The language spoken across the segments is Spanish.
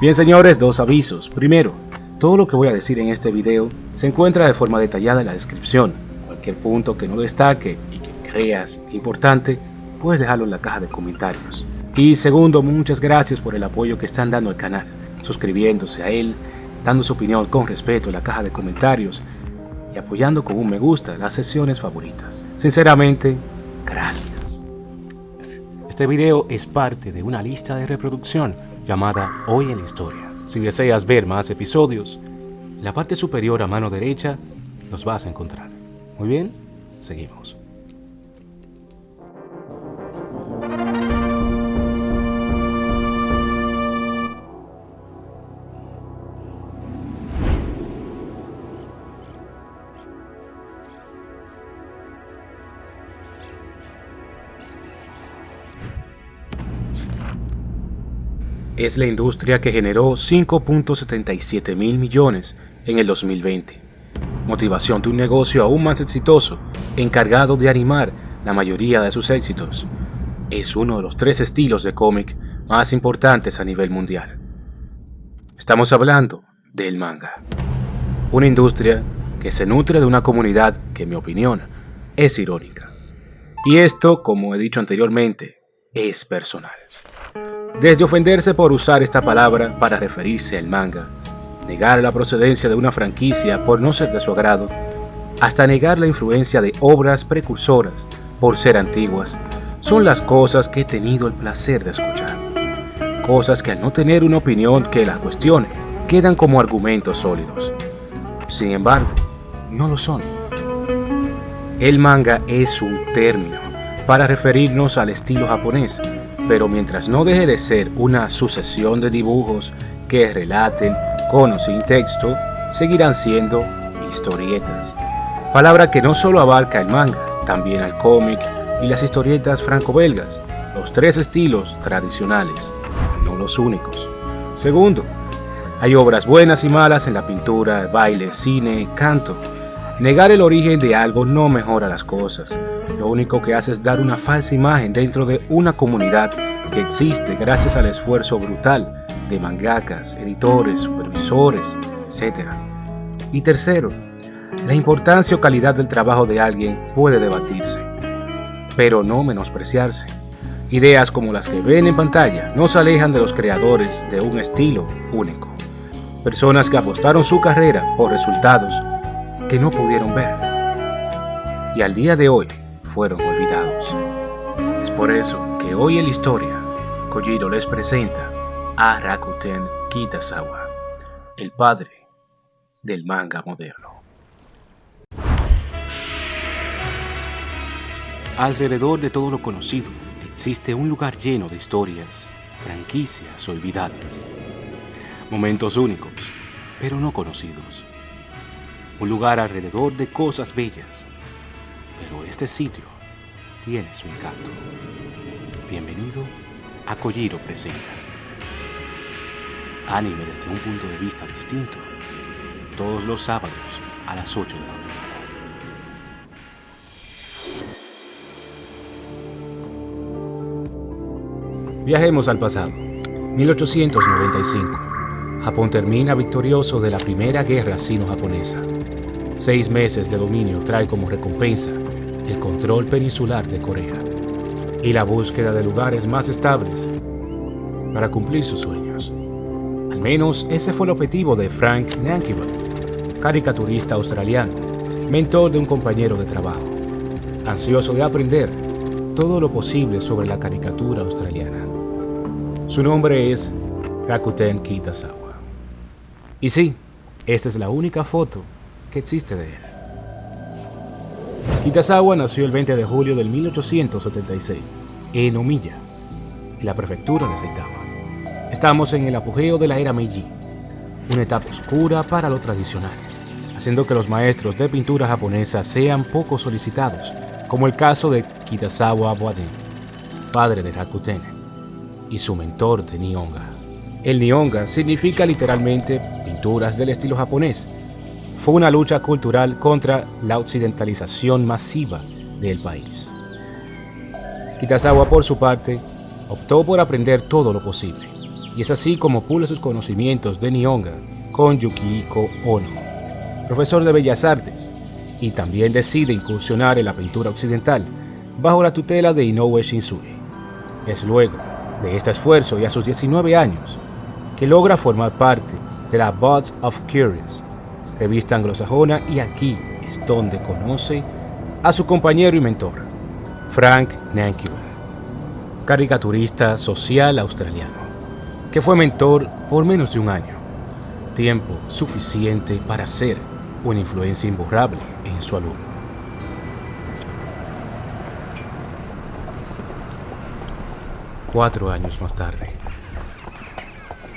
Bien señores, dos avisos. Primero, todo lo que voy a decir en este video se encuentra de forma detallada en la descripción. Cualquier punto que no destaque y que creas importante, puedes dejarlo en la caja de comentarios. Y segundo, muchas gracias por el apoyo que están dando al canal, suscribiéndose a él, dando su opinión con respeto en la caja de comentarios y apoyando con un me gusta las sesiones favoritas. Sinceramente, gracias. Este video es parte de una lista de reproducción llamada Hoy en la Historia. Si deseas ver más episodios, en la parte superior a mano derecha los vas a encontrar. Muy bien, seguimos. Es la industria que generó 5.77 mil millones en el 2020. Motivación de un negocio aún más exitoso, encargado de animar la mayoría de sus éxitos. Es uno de los tres estilos de cómic más importantes a nivel mundial. Estamos hablando del manga. Una industria que se nutre de una comunidad que, en mi opinión, es irónica. Y esto, como he dicho anteriormente, es personal. Desde ofenderse por usar esta palabra para referirse al manga, negar la procedencia de una franquicia por no ser de su agrado, hasta negar la influencia de obras precursoras por ser antiguas, son las cosas que he tenido el placer de escuchar. Cosas que al no tener una opinión que las cuestione, quedan como argumentos sólidos. Sin embargo, no lo son. El manga es un término para referirnos al estilo japonés pero mientras no deje de ser una sucesión de dibujos que relaten con o sin texto, seguirán siendo historietas. Palabra que no solo abarca el manga, también al cómic y las historietas franco-belgas, los tres estilos tradicionales, no los únicos. Segundo, hay obras buenas y malas en la pintura, baile, cine, canto. Negar el origen de algo no mejora las cosas, lo único que hace es dar una falsa imagen dentro de una comunidad que existe gracias al esfuerzo brutal de mangakas, editores, supervisores, etc. Y tercero, la importancia o calidad del trabajo de alguien puede debatirse, pero no menospreciarse. Ideas como las que ven en pantalla no se alejan de los creadores de un estilo único. Personas que apostaron su carrera por resultados que no pudieron ver. Y al día de hoy fueron olvidados. Es por eso que hoy en la historia, Kojiro les presenta a Rakuten Kitazawa, el padre del manga moderno. Alrededor de todo lo conocido existe un lugar lleno de historias, franquicias olvidadas, momentos únicos, pero no conocidos. Un lugar alrededor de cosas bellas, pero este sitio tiene su encanto. Bienvenido a Kojiro Presenta. Anime desde un punto de vista distinto, todos los sábados a las 8 de la mañana. Viajemos al pasado. 1895. Japón termina victorioso de la Primera Guerra Sino-Japonesa. Seis meses de dominio trae como recompensa el control peninsular de Corea y la búsqueda de lugares más estables para cumplir sus sueños. Al menos ese fue el objetivo de Frank Nankival, caricaturista australiano, mentor de un compañero de trabajo, ansioso de aprender todo lo posible sobre la caricatura australiana. Su nombre es Rakuten Kitazawa. Y sí, esta es la única foto que existe de él. Kitazawa nació el 20 de julio de 1876 en Omiya, en la prefectura de Saitama. Estamos en el apogeo de la era Meiji, una etapa oscura para lo tradicional, haciendo que los maestros de pintura japonesa sean poco solicitados, como el caso de Kitazawa Abuaden, padre de Rakuten, y su mentor de Nihonga. El Nihonga significa literalmente pinturas del estilo japonés, fue una lucha cultural contra la occidentalización masiva del país. Kitazawa, por su parte, optó por aprender todo lo posible y es así como pula sus conocimientos de Nihonga con Yukihiko Ono, profesor de Bellas Artes, y también decide incursionar en la pintura occidental bajo la tutela de Inoue Shinsui. Es luego de este esfuerzo y a sus 19 años que logra formar parte de la Buds of Curious, revista anglosajona y aquí es donde conoce a su compañero y mentor, Frank Nankiwa, caricaturista social australiano, que fue mentor por menos de un año, tiempo suficiente para ser una influencia imborrable en su alumno. Cuatro años más tarde,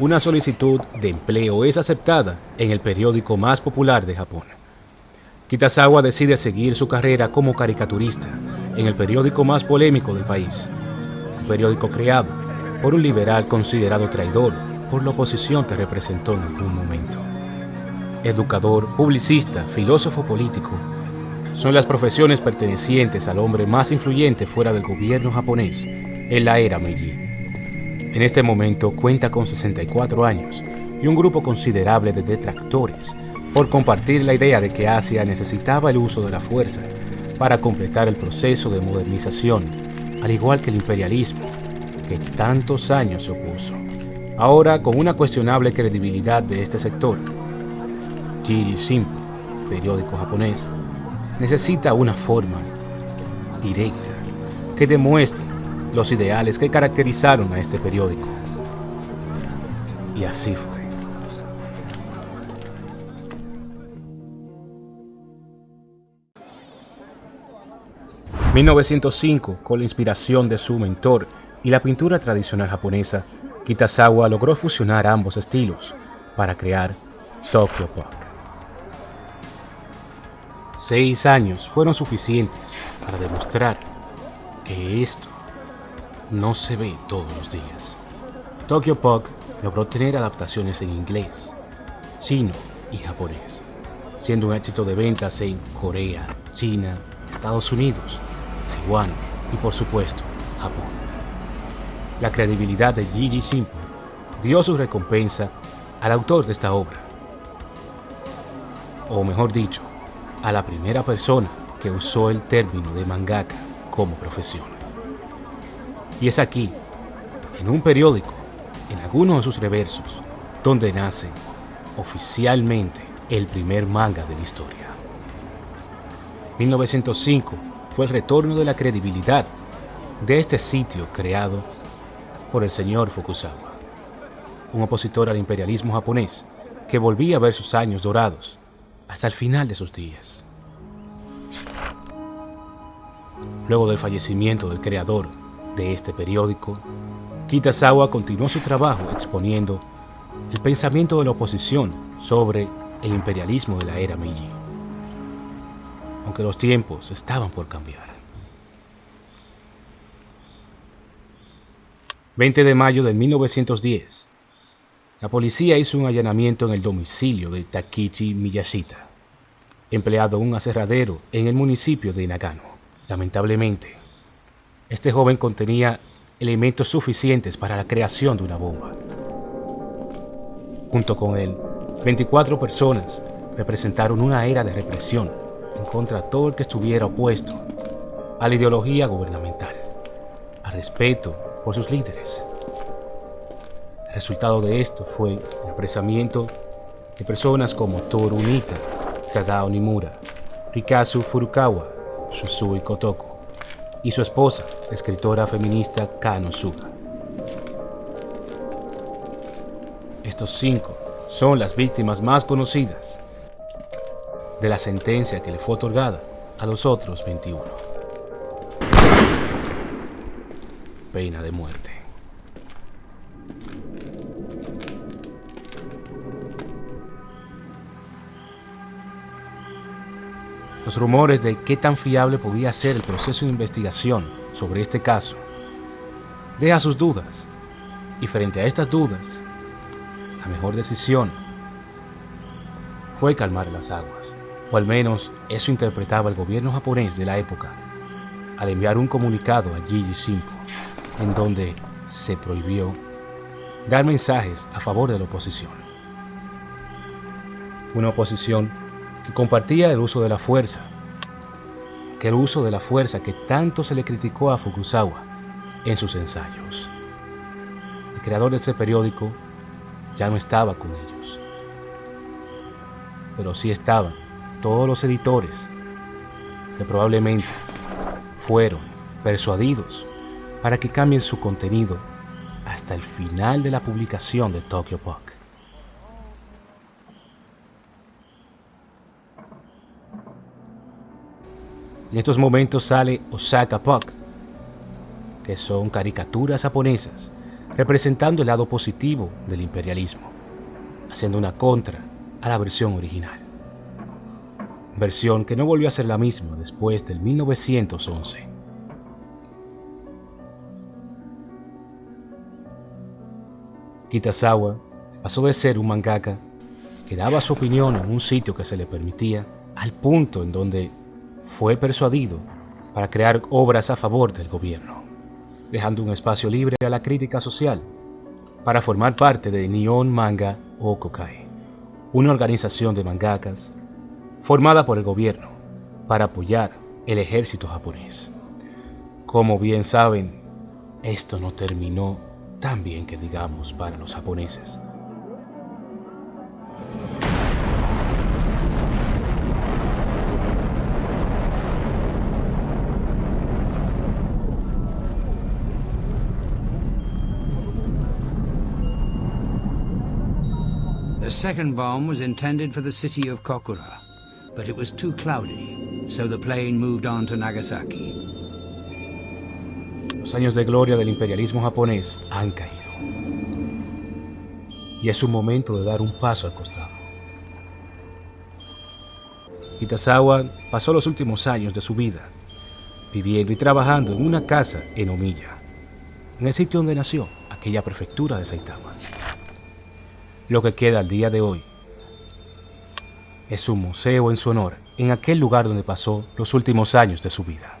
una solicitud de empleo es aceptada en el periódico más popular de Japón. Kitazawa decide seguir su carrera como caricaturista en el periódico más polémico del país, un periódico creado por un liberal considerado traidor por la oposición que representó en algún momento. Educador, publicista, filósofo político, son las profesiones pertenecientes al hombre más influyente fuera del gobierno japonés en la era Meiji. En este momento cuenta con 64 años y un grupo considerable de detractores por compartir la idea de que Asia necesitaba el uso de la fuerza para completar el proceso de modernización, al igual que el imperialismo, que tantos años se opuso. Ahora, con una cuestionable credibilidad de este sector, Jiri periódico japonés, necesita una forma directa que demuestre los ideales que caracterizaron a este periódico. Y así fue. ...1905, con la inspiración de su mentor y la pintura tradicional japonesa, Kitazawa logró fusionar ambos estilos para crear Tokyo Pop. Seis años fueron suficientes para demostrar que esto no se ve todos los días. Tokyo Pop logró tener adaptaciones en inglés, chino y japonés, siendo un éxito de ventas en Corea, China, Estados Unidos, Taiwán y por supuesto Japón. La credibilidad de Jiri Shimpo dio su recompensa al autor de esta obra, o mejor dicho, a la primera persona que usó el término de mangaka como profesión. Y es aquí, en un periódico, en algunos de sus reversos, donde nace oficialmente el primer manga de la historia. 1905 fue el retorno de la credibilidad de este sitio creado por el señor Fukusawa, un opositor al imperialismo japonés que volvía a ver sus años dorados hasta el final de sus días. Luego del fallecimiento del creador de este periódico, Kitazawa continuó su trabajo exponiendo el pensamiento de la oposición sobre el imperialismo de la era Meiji, aunque los tiempos estaban por cambiar. 20 de mayo de 1910, la policía hizo un allanamiento en el domicilio de Takichi Miyashita, empleado en un aserradero en el municipio de Nagano. Lamentablemente, este joven contenía elementos suficientes para la creación de una bomba. Junto con él, 24 personas representaron una era de represión en contra de todo el que estuviera opuesto a la ideología gubernamental, al respeto por sus líderes. El resultado de esto fue el apresamiento de personas como Toru Unita, Kagao Nimura, Rikazu Furukawa, Shusui Kotoko, y su esposa, escritora feminista Kano Suga. Estos cinco son las víctimas más conocidas de la sentencia que le fue otorgada a los otros 21. Pena de muerte. Los rumores de qué tan fiable podía ser el proceso de investigación sobre este caso. Deja sus dudas, y frente a estas dudas, la mejor decisión fue calmar las aguas, o al menos eso interpretaba el gobierno japonés de la época, al enviar un comunicado a Gigi Shimpo, en donde se prohibió dar mensajes a favor de la oposición. Una oposición que compartía el uso de la fuerza, que el uso de la fuerza que tanto se le criticó a Fukusawa en sus ensayos. El creador de ese periódico ya no estaba con ellos, pero sí estaban todos los editores que probablemente fueron persuadidos para que cambien su contenido hasta el final de la publicación de Tokyo Puck. En estos momentos sale Osaka Puck, que son caricaturas japonesas representando el lado positivo del imperialismo, haciendo una contra a la versión original. Versión que no volvió a ser la misma después del 1911. Kitazawa pasó de ser un mangaka que daba su opinión en un sitio que se le permitía al punto en donde fue persuadido para crear obras a favor del gobierno, dejando un espacio libre a la crítica social para formar parte de Nihon Manga Okokai, una organización de mangakas formada por el gobierno para apoyar el ejército japonés. Como bien saben, esto no terminó tan bien que digamos para los japoneses. The second bomb was intended for the city of Kokura, but it was too cloudy, so the plane moved on to Nagasaki. Los años de gloria del imperialismo japonés han caído. Y es un momento de dar un paso al costado. Itazawa pasó los últimos años de su vida viviendo y trabajando en una casa en Omiya, en el sitio donde nació aquella prefectura de Saitama. Lo que queda al día de hoy es un museo en su honor en aquel lugar donde pasó los últimos años de su vida.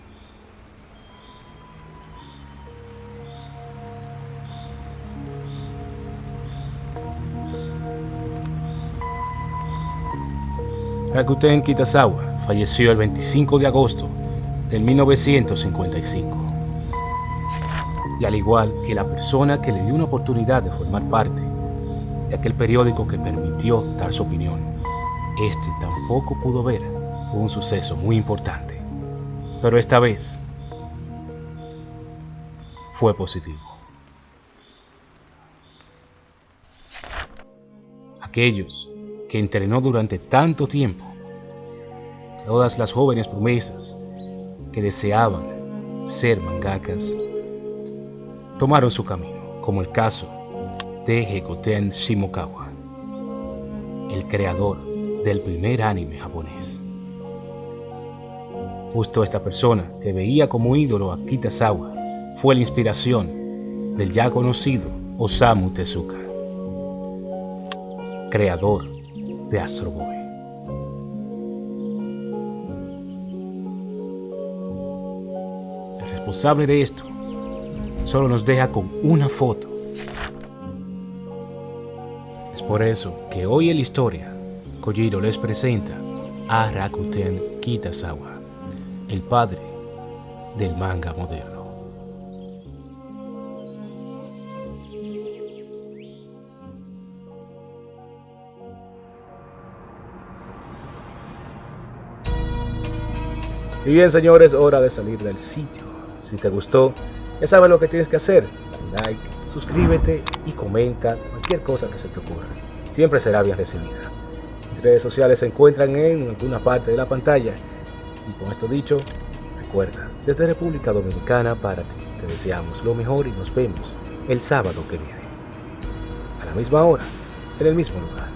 Rakuten Kitazawa falleció el 25 de agosto del 1955. Y al igual que la persona que le dio una oportunidad de formar parte aquel periódico que permitió dar su opinión, este tampoco pudo ver un suceso muy importante. Pero esta vez fue positivo. Aquellos que entrenó durante tanto tiempo todas las jóvenes promesas que deseaban ser mangakas tomaron su camino, como el caso de Hekoten Shimokawa, el creador del primer anime japonés. Justo esta persona que veía como ídolo a Kitazawa fue la inspiración del ya conocido Osamu Tezuka, creador de Astro Boy. responsable de esto solo nos deja con una foto. Por eso que hoy en la historia, Kojiro les presenta a Rakuten Kitazawa, el padre del manga moderno. Y bien señores, hora de salir del sitio. Si te gustó, ya sabes lo que tienes que hacer. Like, suscríbete y comenta cualquier cosa que se te ocurra. Siempre será bien recibida. Mis redes sociales se encuentran en alguna parte de la pantalla. Y con esto dicho, recuerda, desde República Dominicana para ti, te deseamos lo mejor y nos vemos el sábado que viene. A la misma hora, en el mismo lugar.